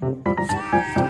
Música